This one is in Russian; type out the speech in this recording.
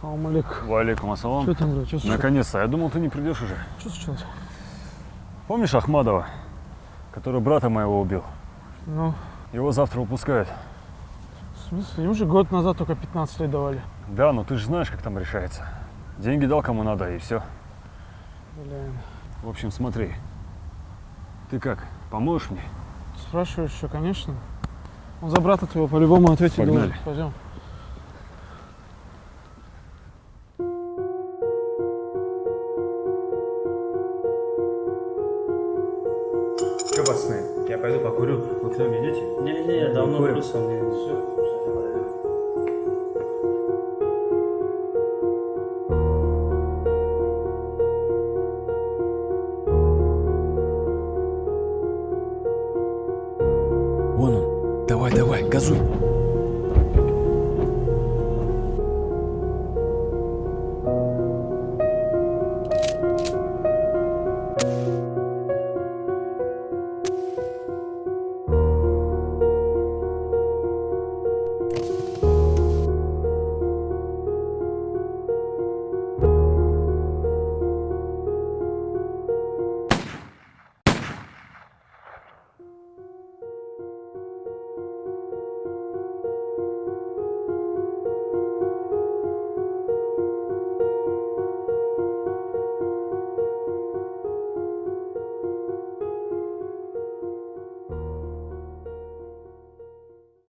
Салам алейкум. Валикум ассалам. Что там, брат? Наконец-то. Я думал, ты не придешь уже. Что случилось? Помнишь Ахмадова, который брата моего убил? Ну, Его завтра выпускают. в смысле? Им же год назад только 15 лет давали. Да, но ты же знаешь, как там решается. Деньги дал кому надо, и все. Блин. В общем, смотри. Ты как, поможешь мне? Спрашиваешь еще, конечно. Он за брата твоего по-любому ответить Погнали. должен. Пойдем. Че, пацаны, я пойду покурю. Вы кто меня идете? Не-не, я давно курю со мной. Все. Вон он. Давай, давай, газуй.